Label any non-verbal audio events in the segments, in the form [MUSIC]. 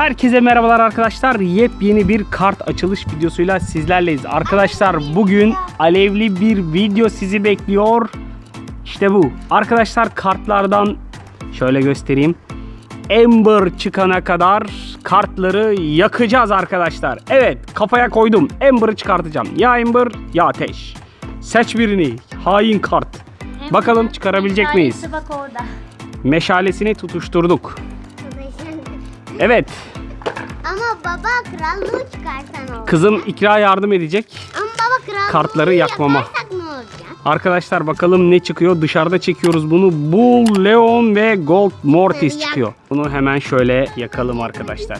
Herkese merhabalar arkadaşlar. Yepyeni bir kart açılış videosuyla sizlerleyiz. Arkadaşlar bugün alevli bir video sizi bekliyor. İşte bu. Arkadaşlar kartlardan şöyle göstereyim. Ember çıkana kadar kartları yakacağız arkadaşlar. Evet kafaya koydum. Ember'ı çıkartacağım. Ya Ember ya Ateş. Seç birini. Hain kart. Bakalım çıkarabilecek miyiz? Meşalesi Bak orada. Meşalesini tutuşturduk. Evet. Ama baba krallığı çıkarsan olur. Kızım İkra yardım edecek. Ama baba krallığı Kartları yakmama. yaparsak ne olacak? Arkadaşlar bakalım ne çıkıyor. Dışarıda çekiyoruz bunu. Bull, Leon ve Gold Mortis Yak. çıkıyor. Bunu hemen şöyle yakalım arkadaşlar.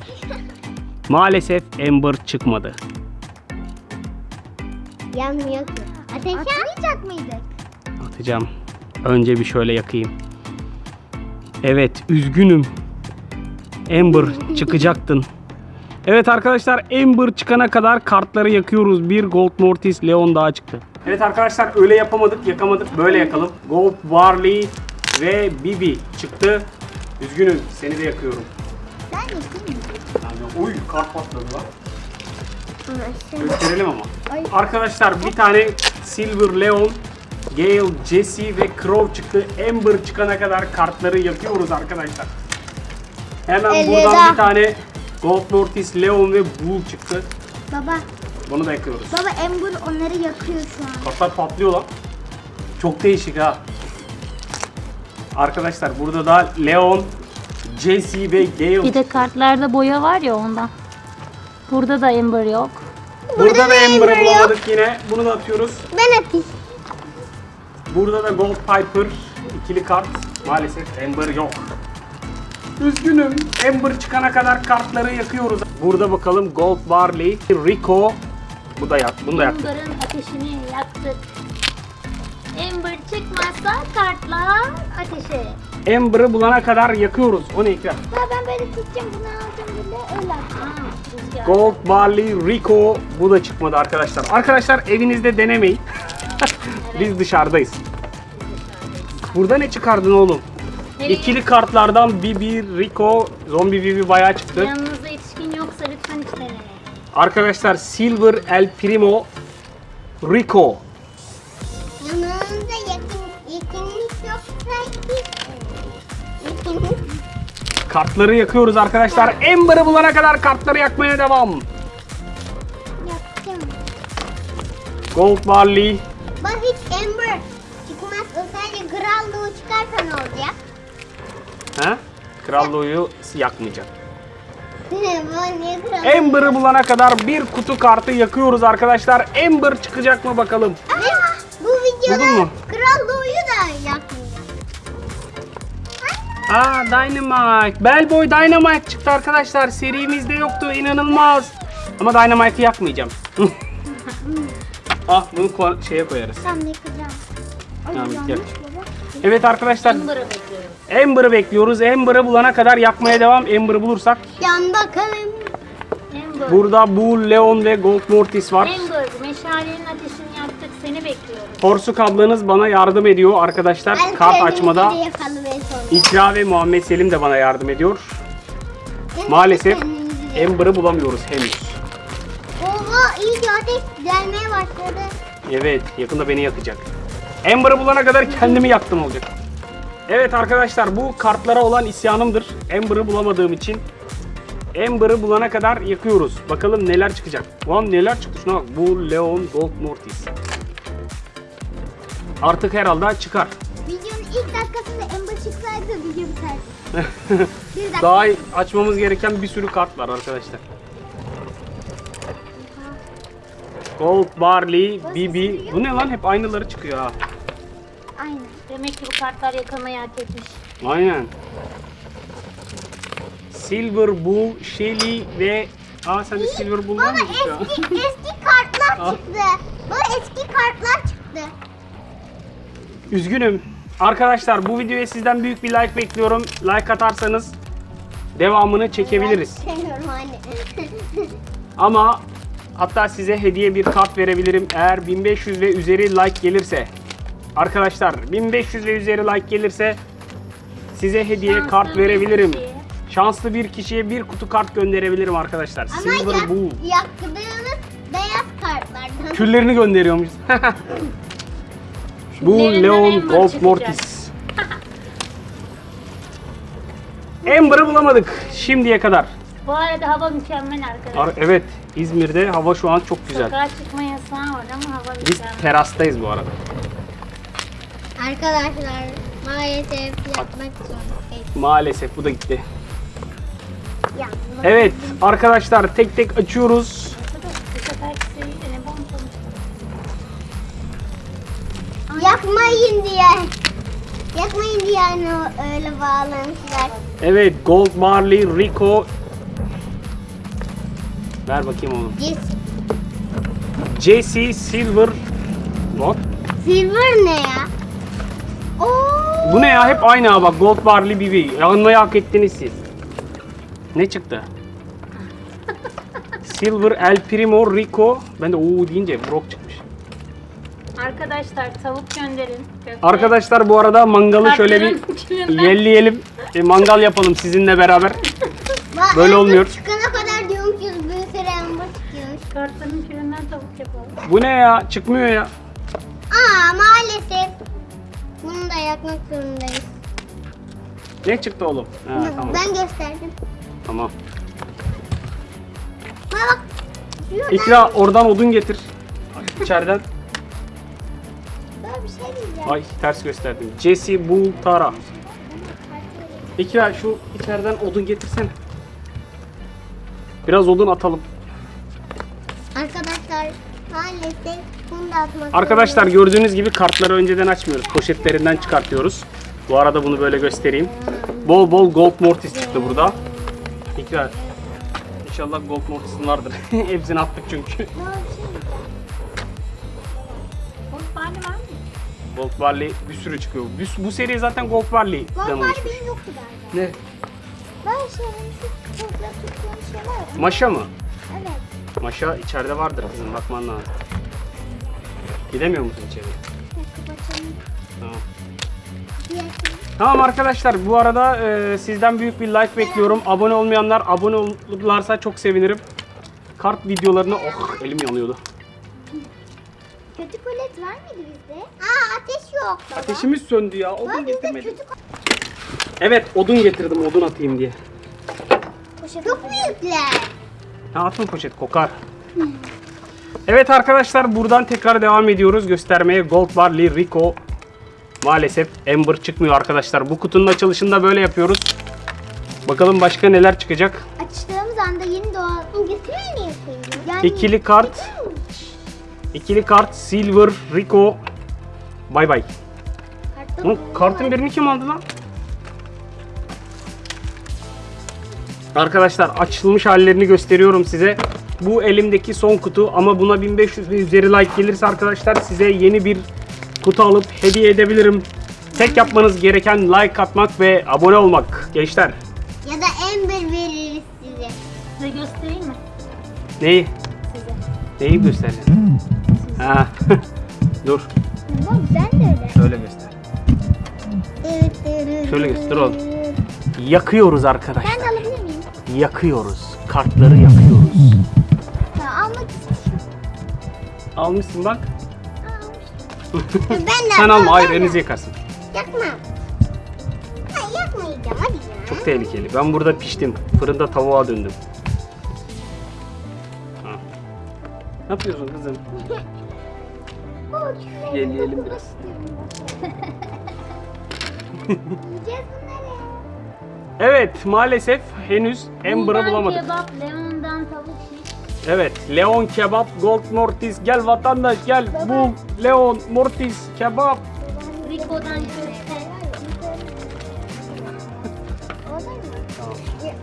[LAUGHS] Maalesef Ember çıkmadı. Yanmıyor ki. Ateş mıydık? Atacağım. Önce bir şöyle yakayım. Evet, üzgünüm. Ember çıkacaktın. Evet arkadaşlar Ember çıkana kadar kartları yakıyoruz. Bir Gold Mortis Leon daha çıktı. Evet arkadaşlar öyle yapamadık, yakamadık. Böyle yakalım. Gold Barley ve Bibi çıktı. Üzgünüm, seni de yakıyorum. Ben yapayım Yani, uy kart patladı lan. mı? Gösterelim ama. Ay. Arkadaşlar bir tane Silver Leon, Gale, Jesse ve Crow çıktı. Ember çıkana kadar kartları yakıyoruz arkadaşlar. Hemen Elveda. buradan bir tane Gold Mortis, Leon ve Bull çıktı. Baba, Bunu da yakıyoruz. baba Ember onları yakıyor şu an. Kartlar patlıyor lan. Çok değişik ha. Arkadaşlar burada da Leon, Jesse ve Gale. Bir de kartlarda boya var ya ondan. Burada da Ember yok. Burada da da Ember'ı Ember yok. bulamadık yine. Bunu da atıyoruz. Ben atayım. Burada da Gold Piper ikili kart. Maalesef Ember yok. Üzgünüm. Ember çıkana kadar kartları yakıyoruz. Burada bakalım Gold Barley, Rico. Bu da yak. Bunu da yaktık. Ember'ın ateşini yaktık. Ember çıkmazsa kartlar ateşe. Ember'ı bulana kadar yakıyoruz. O ne ikram? Baba ben böyle tutacağım bunu alacağım böyle öyle atacağım. Rüzgar. Gold Barley, Rico. Bu da çıkmadı arkadaşlar. Arkadaşlar evinizde denemeyin. [LAUGHS] Biz dışarıdayız. Burada ne çıkardın oğlum? Nereye? İkili kartlardan Bibi, Rico, Zombi Bibi bayağı çıktı. Yanınızda yetişkin yoksa lütfen hiç denemeyin. Arkadaşlar Silver El Primo Rico. Yanınızda yakın, yakınlık yoksa hiç Kartları yakıyoruz arkadaşlar. Ember'ı bulana kadar kartları yakmaya devam. yapacağım. Gold Barley. Bak hiç Ember çıkmaz. O sadece krallığı çıkarsa ne olacak? He? Krallığı yakmayacak. Bu niye krallığı? Ember'ı bulana kadar bir kutu kartı yakıyoruz arkadaşlar. Ember çıkacak mı bakalım. Ve bu videoda mu? krallığı da yakmayacak. Aa Dynamite. Bellboy Dynamite çıktı arkadaşlar. Serimizde yoktu. inanılmaz. Ama Dynamite'ı yakmayacağım. [LAUGHS] ah bunu şeye koyarız. Yakacağım. Tamam, yanlış yak. baba. Evet arkadaşlar Ember'ı Ember'ı bekliyoruz. Ember'ı bulana kadar yakmaya devam. Ember'ı bulursak Yan bakalım. Ember. Burada bu Leon ve Gold Mortis var. Ember, meşalenin ateşini yaktık. Seni bekliyoruz. Porsuk ablanız bana yardım ediyor arkadaşlar. Ben Kart açmada. İkra ve Muhammed Selim de bana yardım ediyor. Ben Maalesef Ember'ı bulamıyoruz henüz. Oha iyi ateş gelmeye başladı. Evet yakında beni yakacak. Ember'ı bulana kadar kendimi yaktım olacak. Evet arkadaşlar bu kartlara olan isyanımdır. Ember'ı bulamadığım için. Ember'ı bulana kadar yakıyoruz. Bakalım neler çıkacak. Ulan neler çıktı şuna bak. Bu Leon Gold Mortis. Artık herhalde çıkar. Videonun ilk dakikasında Ember çıksaydı video biterdi. [LAUGHS] Daha açmamız gereken bir sürü kart var arkadaşlar. Gold, Barley, Bibi. Bu ne lan? Hep aynıları çıkıyor ha. Demek ki bu kartlar yakılmayı hak etmiş. Aynen. Silver Bull, Shelly ve... Aa sende Silver Bull var Baba mı? ya? eski [LAUGHS] eski kartlar Al. çıktı. Baba eski kartlar çıktı. Üzgünüm. Arkadaşlar bu videoya sizden büyük bir like bekliyorum. Like atarsanız devamını çekebiliriz. Anne. [LAUGHS] Ama hatta size hediye bir kart verebilirim eğer 1500 ve üzeri like gelirse. Arkadaşlar 1500 ve üzeri like gelirse size hediye Şanslı kart verebilirim. kişi. Şanslı bir kişiye bir kutu kart gönderebilirim arkadaşlar. Ama Silver yak, Bull. yaktığınız beyaz kartlardan. Küllerini gönderiyormuş. [LAUGHS] Bu Leon Gold. Mortis. Amber'ı bulamadık şimdiye kadar. Bu arada hava mükemmel arkadaşlar. Ar- Evet İzmir'de hava şu an çok güzel. Sokağa çıkma yasağı var ama hava Biz mükemmel. terastayız bu arada. Arkadaşlar maalesef yapmak zorundayız. Maalesef bu da gitti. Evet arkadaşlar tek tek açıyoruz. Yakmayın diye. Yakmayın diye hani öyle bağlamışlar. Evet Gold Barley Rico. Ver bakayım onu. Yes. Jesse Silver. What? Silver ne ya? Oo. Bu ne ya? Hep aynı ha bak. Gold Barley BB. Yanmayı hak ettiniz siz. Ne çıktı? [LAUGHS] Silver El Primo Rico. Ben de o deyince Brock çıkmış. Arkadaşlar tavuk gönderin. Köfte. Arkadaşlar bu arada mangalı şöyle bir yelleyelim. E, mangal yapalım sizinle beraber. Böyle olmuyor. Çıkana kadar diyormuşuz bir sürü amber çıkıyormuş. Kartların külünden tavuk yapalım. Bu ne ya? Çıkmıyor ya. Aa maalesef. Bunu da yakmak zorundayız. Ne çıktı oğlum? Ha, tamam. Ben gösterdim. Tamam. Ha bak. Şuradan İkra oradan odun getir. İçeriden. böyle bir şey diyeceğim. Ay ters gösterdim. Jesse Bultara. İkra şu içeriden odun getirsene. Biraz odun atalım. Arkadaşlar maalesef bunu da atmak Arkadaşlar gördüğünüz gibi kartları önceden açmıyoruz. Poşetlerinden çıkartıyoruz. Bu arada bunu böyle göstereyim. Bol bol Gold Mortis çıktı burada. İkra. İnşallah Gold Mortis'in vardır. [LAUGHS] Hepsini attık çünkü. Gold bari var mı? Gold Barley bir sürü çıkıyor. Bu, bu seri zaten Gold Barley. Gold oluşmuş. benim yoktu galiba. Ne? Ben şeylerin şu topla tuttuğum şey var ya. Maşa mı? Evet. Maşa içeride vardır kızım bakman lazım. Gidemiyor musun içeri? Tamam. Tamam arkadaşlar bu arada e, sizden büyük bir like bekliyorum. Abone olmayanlar abone olurlarsa çok sevinirim. Kart videolarını oh elim yanıyordu. Kötü kolet var mıydı bizde? Aa ateş yok baba. Ateşimiz söndü ya. Odun bizde getirmedim. kötü Evet odun getirdim odun atayım diye. kolet. Çok büyükler. Ha atma poşet kokar. Evet arkadaşlar buradan tekrar devam ediyoruz göstermeye. Gold Barley Rico. Maalesef Ember çıkmıyor arkadaşlar. Bu kutunun açılışında böyle yapıyoruz. Bakalım başka neler çıkacak. Açtığımız anda yeni doğan? Yani İkili kart. İkili kart Silver Rico. Bay bay. Kartta Lan kartın birini kim aldı lan? Arkadaşlar açılmış hallerini gösteriyorum size. Bu elimdeki son kutu ama buna 1500 ve üzeri like gelirse arkadaşlar size yeni bir kutu alıp hediye edebilirim. Tek yapmanız gereken like atmak ve abone olmak gençler. Ya da Ember veririz size. Size göstereyim mi? Neyi? Size. Neyi göstereceğim? Ha. [LAUGHS] Dur. Bak ben de öyle. Şöyle göster. Şöyle göster oğlum. Yakıyoruz arkadaşlar. Ben de alabilir miyim? Yakıyoruz. Kartları yakıyoruz. Almışsın bak. [LAUGHS] Ben de Sen alma. Hayır ben de. elinizi yakarsın. Yakma. Hayır yakmayacağım hadi ya. Çok tehlikeli. Ben burada piştim. Fırında tavuğa döndüm. Ha. Ne yapıyorsun kızım? [LAUGHS] Yelleyelim biraz. Evet maalesef henüz Amber'ı bulamadık. kebap, şiş. Evet Leon kebap, Gold Mortis gel vatandaş gel. Bul Leon Mortis kebap. Rico'dan köfte.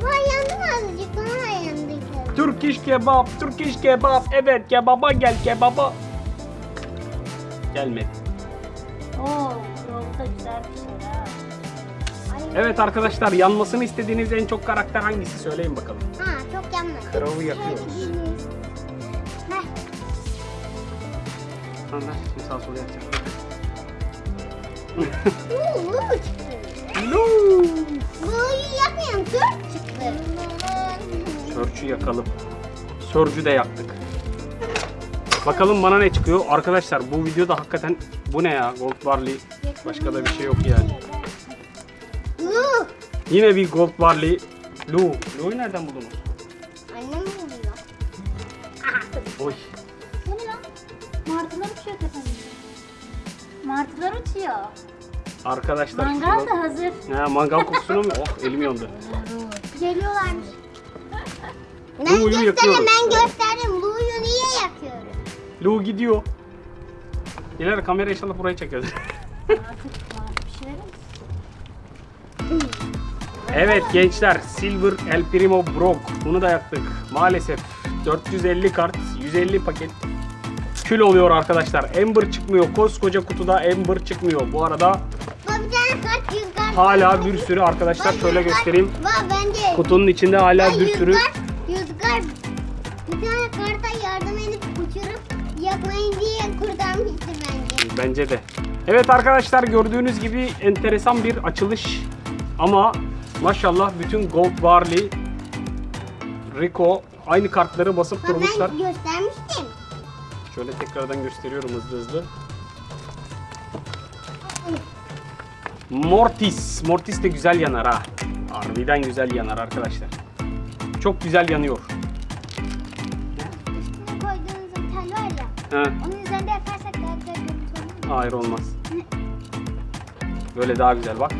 Vay yandım azıcık sonra yandık. Turkish kebap, kebap. Evet kebaba gel kebaba. Gelmedi. Oo, yolda güzel bir şey ha. Evet arkadaşlar yanmasını istediğiniz en çok karakter hangisi söyleyin bakalım. Çok yanmadı. Kravı yakıyoruz. Heh, Anlar şimdi sağ sola yakacağım. uuu, çıktı. Luu. Dört çıktı. Sörçü yakalım. Sörcü de yaktık. Bakalım bana ne çıkıyor. Arkadaşlar bu videoda hakikaten bu ne ya? Gold Barley. Başka da bir şey yok yani. Yine bir Gold Barley. Lu. Lu'yu nereden buldunuz? Oy. Bu ne lan? Martılar uçuyor tepemde. Martılar uçuyor. Arkadaşlar. Mangal şurada- da hazır. Ha, mangal kokusunu mu? Oh elim yandı. Geliyorlarmış. Ben Blue'yu gösterdim, yakıyoruz. ben gösterdim. Blue'yu niye yakıyorum? Lu gidiyor. İleride kamera inşallah burayı çekiyor. Artık [LAUGHS] bir olsun. evet gençler Silver El Primo Brock. Bunu da yaktık. Maalesef 450 kart, 150 paket. Kül oluyor arkadaşlar. Ember çıkmıyor. Koskoca kutuda Ember çıkmıyor. Bu arada hala bir sürü arkadaşlar şöyle göstereyim. Kutunun içinde hala bir sürü kart. Bir tane karta yardım edip uçurup yakmayın diye kurtarmıştır bence. Bence de. Evet arkadaşlar gördüğünüz gibi enteresan bir açılış. Ama maşallah bütün Gold Barley, Rico aynı kartları basıp Bak durmuşlar. ben göstermiştim. Şöyle tekrardan gösteriyorum hızlı hızlı. Mortis. Mortis de güzel yanar ha. Harbiden güzel yanar arkadaşlar. Çok güzel yanıyor. Üstüne koyduğunuz bir tel var ya. Ha, Onun üzerinde yakarsak daha güzel görüntü mu? hayır olmaz. Böyle daha güzel bak.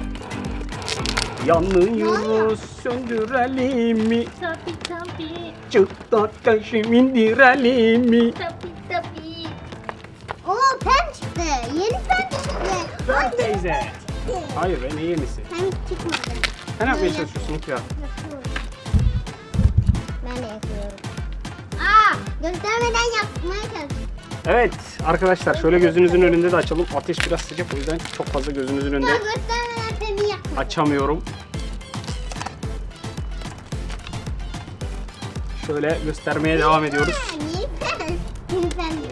Yanıyoruz söndürelim mi? Tabi tabi. Çıktat kaşım indirelim mi? Tabi tabi. Oo pen çıktı. Yeni pen çıktı. Ay, teyze. Hayır ben iyi yenisi. Pen çıkmadı. Sen ne yapmaya çalışıyorsun ya? Ben de yapıyorum. Aa, göstermeden yapmaya çalışıyorum. Evet arkadaşlar şöyle gözünüzün önünde de açalım. Ateş biraz sıcak o yüzden çok fazla gözünüzün önünde peni yapmadım. Açamıyorum. Şöyle göstermeye devam ediyoruz.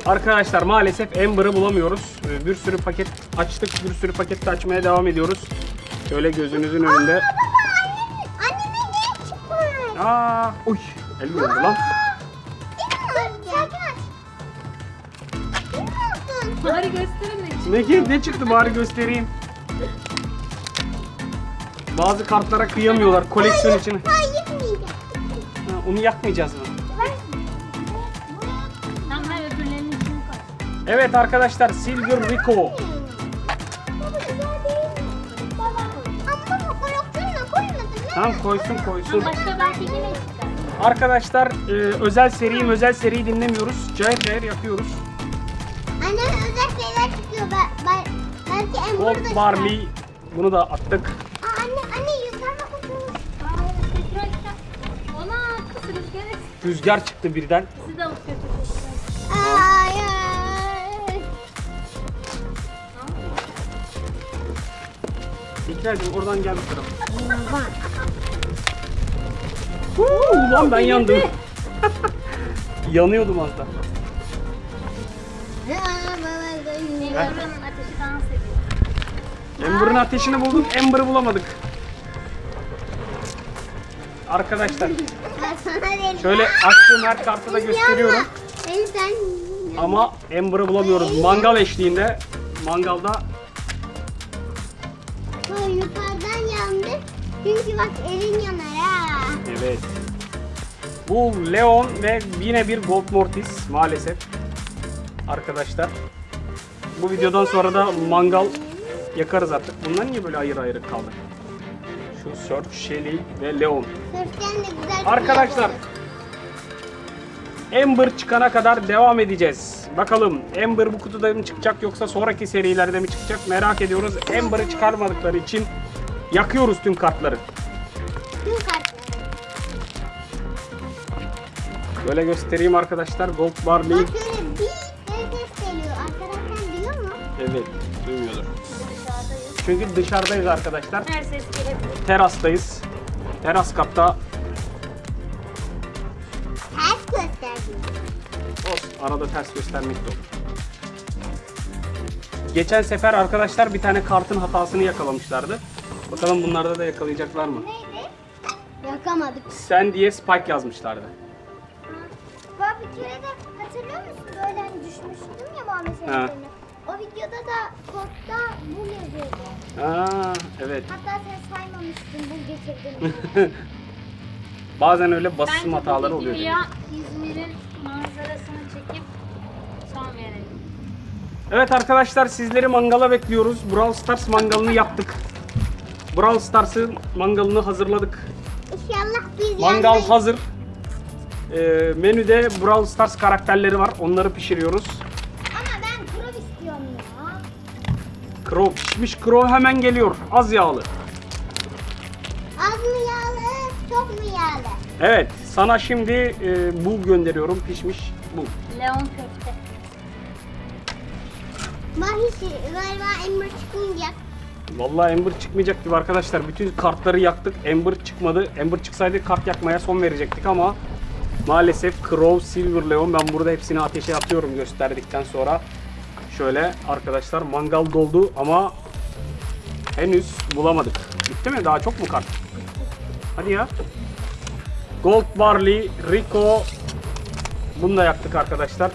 Arkadaşlar maalesef Amber'ı bulamıyoruz. Ee, Bir sürü paket açtık. Bir sürü paket de açmaya devam ediyoruz. Şöyle gözünüzün önünde. Baba genç çıkmış. Aa, uy, elim lan. Bari gösterin de. Ne, ne çıktı bari göstereyim. Bazı kartlara kıyamıyorlar koleksiyon için. Hayır yıkmayacağım. Ha, onu yakmayacağız mı? Ben öbürlerinin koy. Evet arkadaşlar Silver Rico. Baba güzel değil mi? Baba. Ama baba koleksiyonuna koymadın değil mi? Tamam koysun koysun. Başka. Arkadaşlar e, özel seri özel seriyi dinlemiyoruz. Cayır cayır yakıyoruz. Annem özel şeyler çıkıyor. Ben, ben, belki Gold çıkar. Barley. Bunu da attık. Rüzgar çıktı birden. Sizi de alıp oradan gel bu tarafa. Huu, Ulan ben yandım. [LAUGHS] Yanıyordum az da. Buranın ateşi dans ediyor. Amber'ın ateşini bulduk. Amber'ı bulamadık. Arkadaşlar. Şöyle açtığım her kartı da gösteriyorum. Ama Amber'ı bulamıyoruz. Mangal eşliğinde. Mangalda yukarıdan yandı. Çünkü bak elin yanar ha. Evet. Bu Leon ve yine bir Gold Mortis maalesef. Arkadaşlar. Bu videodan sonra da mangal yakarız artık. Bunlar niye böyle ayrı ayrı kaldı? Şu Search, Shelly ve Leon. Arkadaşlar Amber çıkana kadar devam edeceğiz. Bakalım Amber bu kutuda mı çıkacak yoksa sonraki serilerde mi çıkacak merak ediyoruz. Amber'ı çıkarmadıkları için yakıyoruz tüm kartları. Tüm kartları. Böyle göstereyim arkadaşlar. Gold Barley. Bak şöyle bir ses geliyor. Arkadaşlar duyuyor mu? Evet, duymuyordur. Çünkü dışarıdayız arkadaşlar. Her ses gelebilir. Terastayız. Teras katta. Ters gösterdim. Olsun, arada ters göstermek de olur. Geçen sefer arkadaşlar bir tane kartın hatasını yakalamışlardı. Bakalım bunlarda da yakalayacaklar mı? Neydi? Yakamadık. Sen diye Spike yazmışlardı. Bak bir kere de hatırlıyor musun? Böyle hani düşmüştüm ya Muhammed Ha. O videoda da kodda bu yazıyordu. Aa, evet. Hatta sen saymamıştın bu getirdiğini. [LAUGHS] Bazen öyle basım Bence hataları bu oluyor. videoya İzmir'in manzarasını çekip son verelim. Evet arkadaşlar sizleri mangala bekliyoruz. Brawl Stars mangalını yaptık. Brawl Stars'ın mangalını hazırladık. İnşallah biz Mangal yanmayız. hazır. Ee, menüde Brawl Stars karakterleri var. Onları pişiriyoruz. Crow pişmiş crow hemen geliyor. Az yağlı. Az mı yağlı, çok mu yağlı? Evet sana şimdi e, bu gönderiyorum pişmiş bu. Leon köfte. Mahisi galiba Ember çıkmayacak. Vallahi Ember çıkmayacak gibi arkadaşlar. Bütün kartları yaktık. Ember çıkmadı. Ember çıksaydı kart yakmaya son verecektik ama maalesef Crow, Silver Leon ben burada hepsini ateşe atıyorum gösterdikten sonra. Şöyle arkadaşlar mangal doldu ama henüz bulamadık. Bitti mi? Daha çok mu kart? Hadi ya. Gold Barley, Rico. Bunu da yaktık arkadaşlar.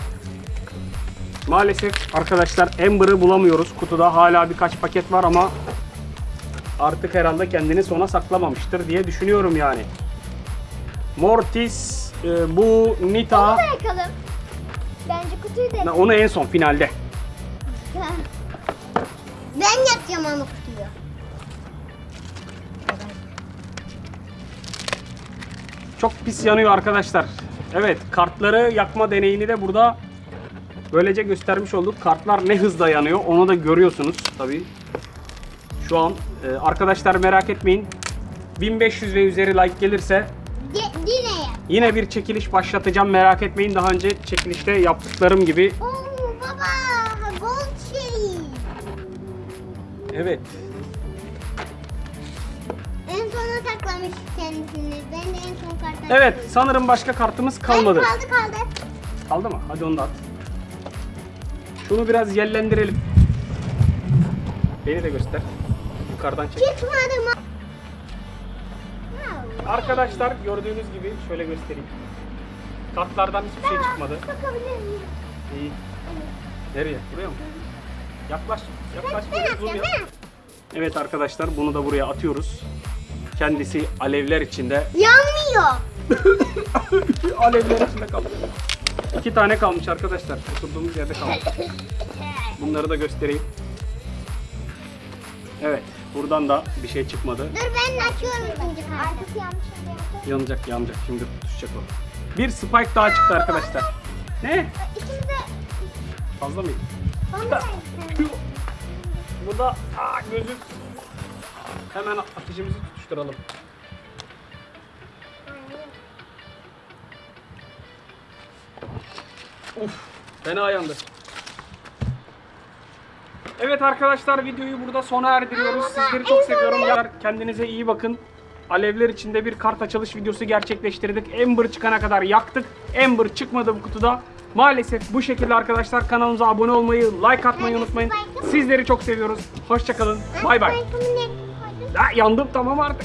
Maalesef arkadaşlar Ember'ı bulamıyoruz. Kutuda hala birkaç paket var ama artık herhalde kendini sona saklamamıştır diye düşünüyorum yani. Mortis, e, bu Nita, Bunu da yakalım. Bence kutuyu da onu en son finalde. Ama kutuyu. Çok pis yanıyor arkadaşlar. Evet kartları yakma deneyini de burada böylece göstermiş olduk. Kartlar ne hızla yanıyor onu da görüyorsunuz tabii. Şu an e, arkadaşlar merak etmeyin. 1500 ve üzeri like gelirse Ge- yine. Yine bir çekiliş başlatacağım merak etmeyin. Daha önce çekilişte yaptıklarım gibi. Oo Evet. En sona saklamış kendisini. Ben de en son kartı Evet sanırım başka kartımız kalmadı. Hayır, kaldı kaldı. Kaldı mı? Hadi onu da at. Şunu biraz yellendirelim. Beni de göster. Yukarıdan çek. Çıkmadı mı? Arkadaşlar gördüğünüz gibi şöyle göstereyim. Kartlardan hiçbir şey çıkmadı. Bakabilir miyim? İyi. Nereye? Buraya mı? Yaklaş. Yaklaş. Ben atacağım. Evet arkadaşlar bunu da buraya atıyoruz. Kendisi alevler içinde Yanmıyor. [LAUGHS] Alevler içinde kaldı. İki tane kalmış arkadaşlar. Oturduğumuz yerde kalmış. Bunları da göstereyim. Evet. Buradan da bir şey çıkmadı. Dur ben açıyorum ikinci yanmış? Yanacak yanacak. Şimdi tutuşacak o. Bir spike daha çıktı arkadaşlar. Ne? İkimiz de Fazla mıydı? bana [LAUGHS] da Tüh. Bu da aa, gözü. Hemen ateşimizi tutuşturalım. Uf, fena yandı. Evet arkadaşlar videoyu burada sona erdiriyoruz. Sizleri çok seviyorum. Kendinize iyi bakın. Alevler içinde bir kart açılış videosu gerçekleştirdik. Ember çıkana kadar yaktık. Ember çıkmadı bu kutuda. Maalesef bu şekilde arkadaşlar kanalımıza abone olmayı, like atmayı unutmayın. Sizleri çok seviyoruz. Hoşçakalın. Bay bay. Yandım tamam artık.